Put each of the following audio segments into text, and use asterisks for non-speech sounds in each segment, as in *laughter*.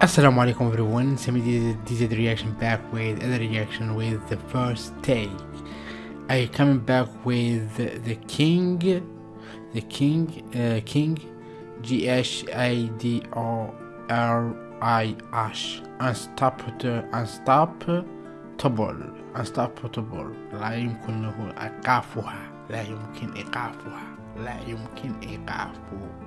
Assalamu alaikum everyone, Semi DZ reaction back with other reaction with the first take. I coming back with the King, the King, uh, King, G H I D O R I H, unstoppable, unstoppable, unstoppable, لا يمكن له إيقافها، لا يمكن إيقافها. لا يمكن إيقافها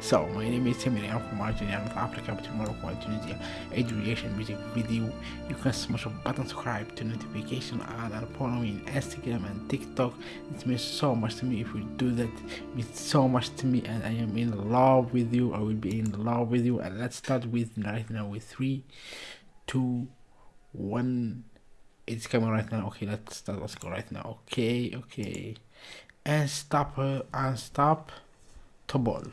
So, my name is Timmy, I'm from Argentina, I'm from Africa, between Morocco and Tunisia. I do reaction music video. You can smash the button subscribe to notification on and follow me on Instagram and TikTok. It means so much to me if you do that. It means so much to me and I am in love with you. I will be in love with you. And let's start with right now with three, two, one. It's coming right now. Okay, let's start. Let's go right now. Okay, okay and stop and stop to ball.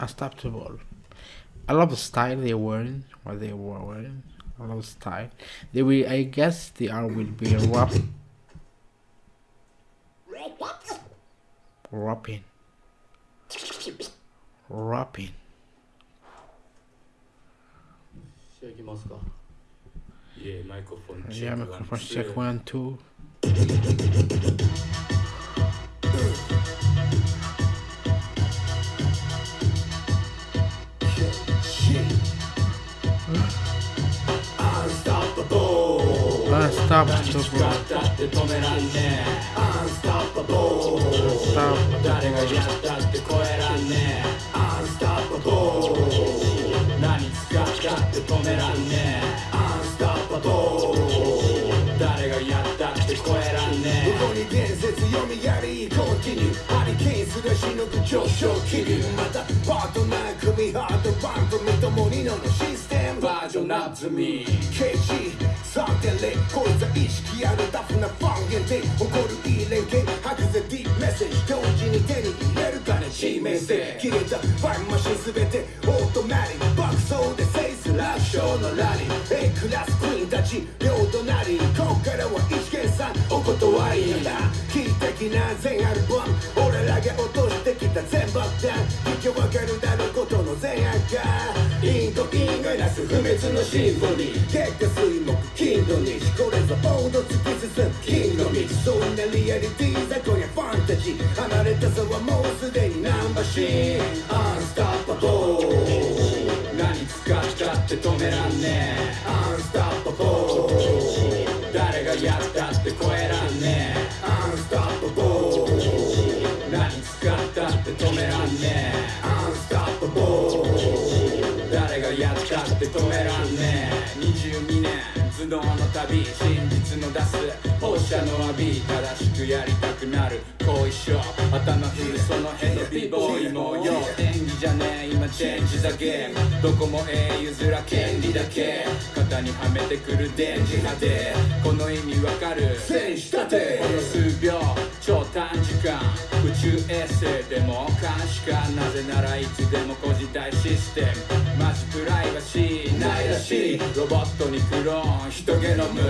And stop to ball. I love the style they're wearing what they were wearing. I love the style. They will I guess they are will be rap rapping rapping Yeah, microphone check. Yeah, microphone check one, two. Unstoppable. Unstoppable. Unstoppable. 誰がやったって超えらんねえここに伝説読みやりコンティニューハリケーンすらしのぐ上昇気流またパートナー組ハードバンドみともにのシステムバージョンナズミ KG3.0 こいつは意識あるタフなファン限定誇るいい連携吐くぜディープメッセージ同時に手に入れるかね致命性切れたファインマシンすべてオートマティック爆走で制す楽勝のラリー A クラスクイーンたち両隣こっからは一見さんお断りだ危機的な全アルバム俺らが落としてきた全爆弾聞きわかのシンフォニー月下水木金土日これぞ王道突き進む金の道そんなリアリティー雑魚にファンタジー離れたさはもうすでにナンバーシーンアンスタッパボー何使ったって止めらんねえ。年頭脳の旅。真実の出す。放射の浴び正しくやりたくなる後遺症頭振るその辺の美ボーイもよ演技じゃねえ今チェンジザゲームどこも英雄ずら権利だけ肩にはめてくる電磁波でこの意味わかる戦士立てこの数秒超短時間宇宙衛星でも監視かなぜならいつでも個人体システムマジプライバシーないらしいロボットにクローン人ゲノム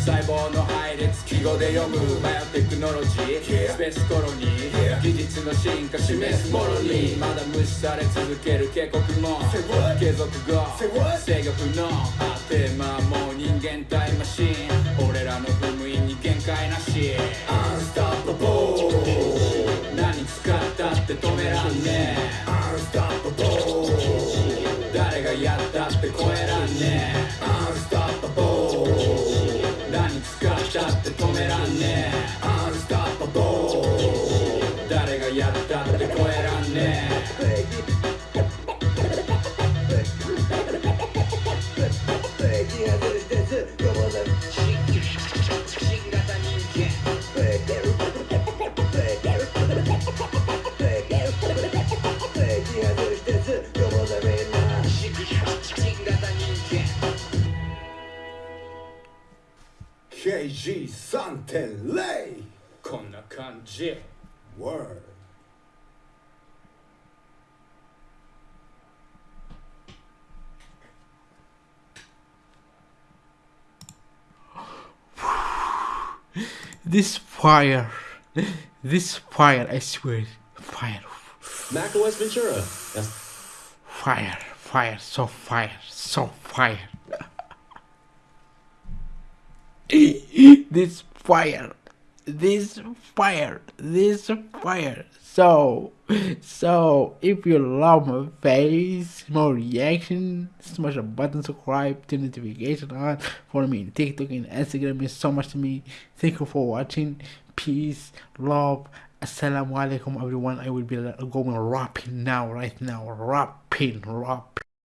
細胞の配列記号で読むバイオテクノロジースペースコロニー技術の進化示すものにまだ無視され続ける警告も継続後制御不能あてまもう人間タイムマシン俺らの踏む意に限界なし止めらんねえアンスタッパボー誰がやったって超えらんねえアンスタッパボー何使ったって止めらんねえアンスタッパボー誰がやったって超えらんねえ KG3.0 こ Seiji Word. *sighs* This fire. This fire, I swear. Fire. Mac Ventura. That's Fire, fire, so fire, so fire. *laughs* this fire, this fire, this fire. So, so if you love my face, more reaction, smash a button, subscribe, turn notification on. Follow me on TikTok and Instagram. Means so much to me. Thank you for watching. Peace, love. Assalamu alaikum, everyone. I will be uh, going rapping now, right now. Rapping, rapping.